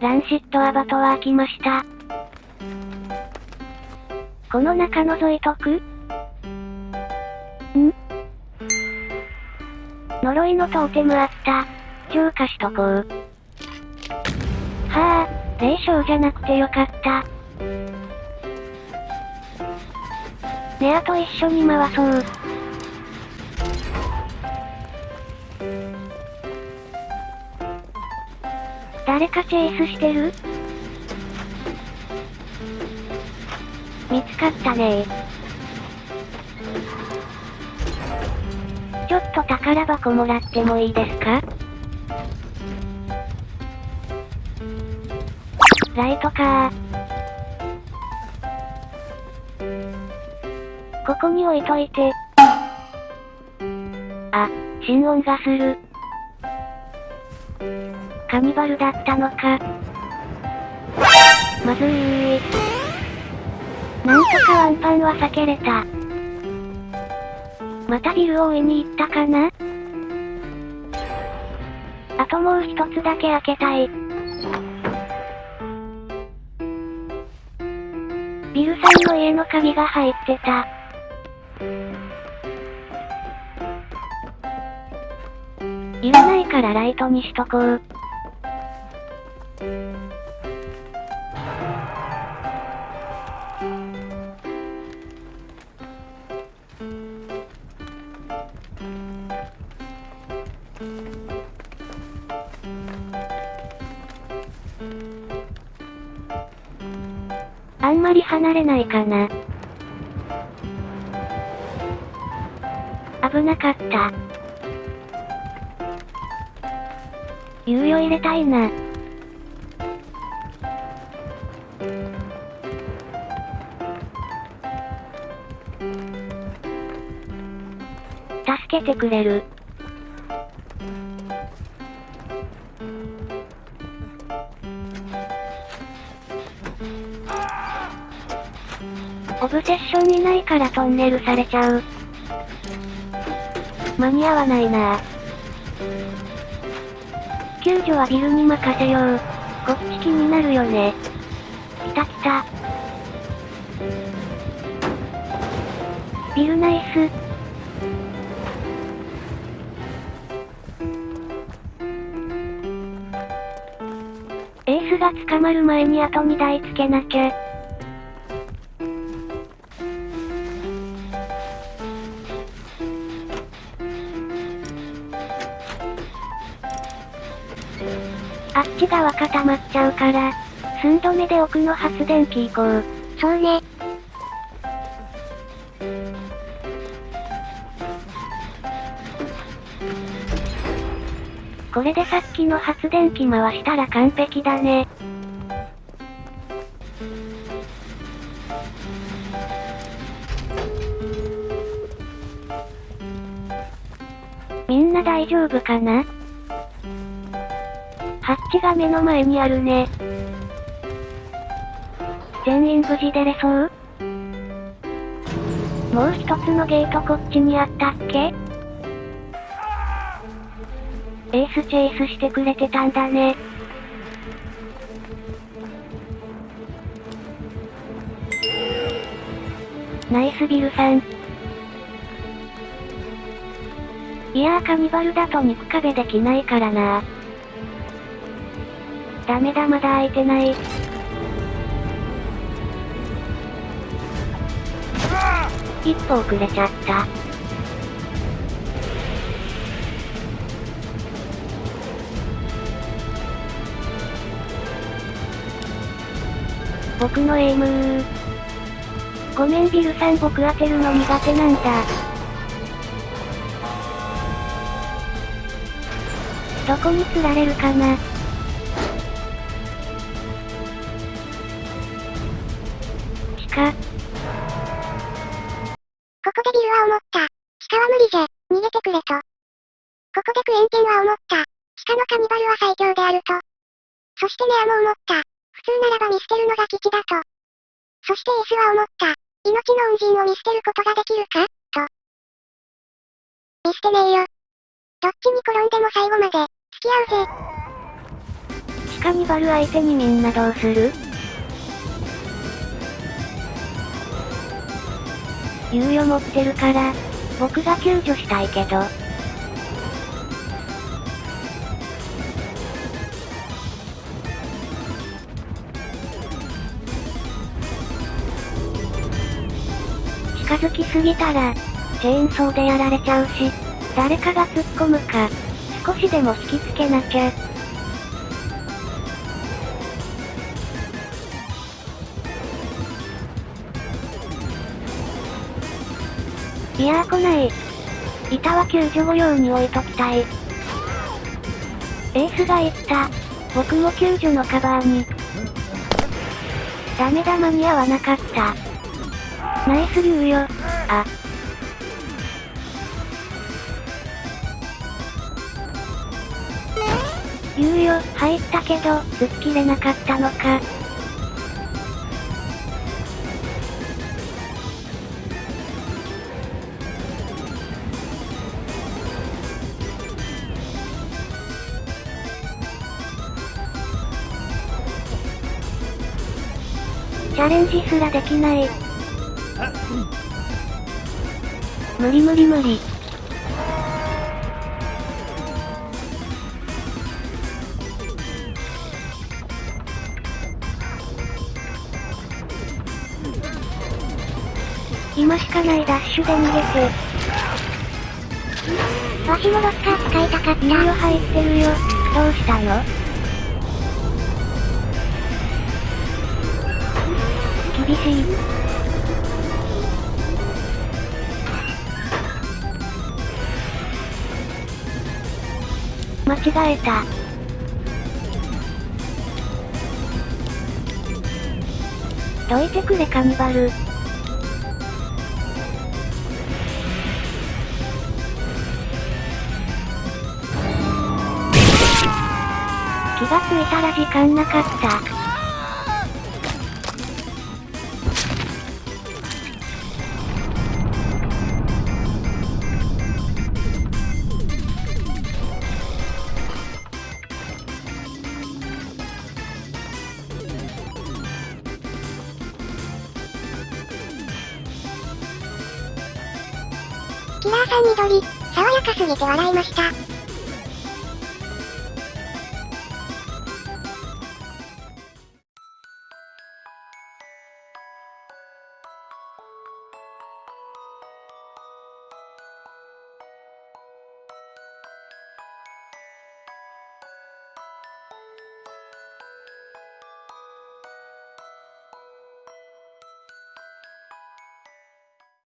ランシットアバトワー来ました。この中覗いとく？ん？呪いのトーテムあった。浄化しとこう。はあ、霊障じゃなくてよかった。ネアと一緒に回そう。誰かチェイスしてる？見つかったねちょっと宝箱もらってもいいですか？ライトかここに置いといて。あ、心音がする。カニバルだったのか。まずいなんとかワンパンは避けれた。またビルを追いに行ったかなあともう一つだけ開けたい。ビルさんの家の鍵が入ってた。いらないからライトにしとこう。あんまり離れないかな。危なかった。猶予入れたいな。助けてくれる。オブセッションいないからトンネルされちゃう。間に合わないな救助はビルに任せよう。こっち気になるよね。来た来た。ビルナイス。エースが捕まる前にあと2台つけなきゃ。あっち側固まっちゃうから、寸止めで奥の発電機行こう。そうね。これでさっきの発電機回したら完璧だね。みんな大丈夫かな？ハッチが目の前にあるね。全員無事出れそう？もう一つのゲートこっちにあったっけ？エースチェイスしてくれてたんだね。ナイスビルさん。いやーカニバルだと肉壁できないからなダメだまだ開いてない。一歩遅れちゃった。僕のエイムー。ごめんビルさん僕当てるの苦手なんだ。どこに釣られるかな地下、ここでビルは思った。地下は無理じゃ、逃げてくれと。ここでクエンテンは思った。地下のカニバルは最強であると。そしてネアも思った。普通ならば見捨てるのが基地だと。そしてエースは思った。命の恩人を見捨てることができるか？と。見捨てねえよ。どっちに転んでも最後まで、付き合うぜ。地下カニバル相手にみんなどうする？猶予持ってるから、僕が救助したいけど。近づきすぎたら、チェーンソーでやられちゃうし、誰かが突っ込むか、少しでも引きつけなきゃ。いやー来ない。板は救助後用に置いときたい。エースが言った。僕も救助のカバーに。ダメだ間に合わなかった。ナイス猶予。あ。猶予、入ったけど、突っ切れなかったのか。チャレンジすらできない。無理無理無理。今しかないダッシュで逃げて。わしもロッカー使いたかった。猶予入ってるよ。どうしたの？厳しい。間違えた。どいてくれカニバル。気がついたら時間なかった。キラーさん緑、爽やかすぎて笑いました。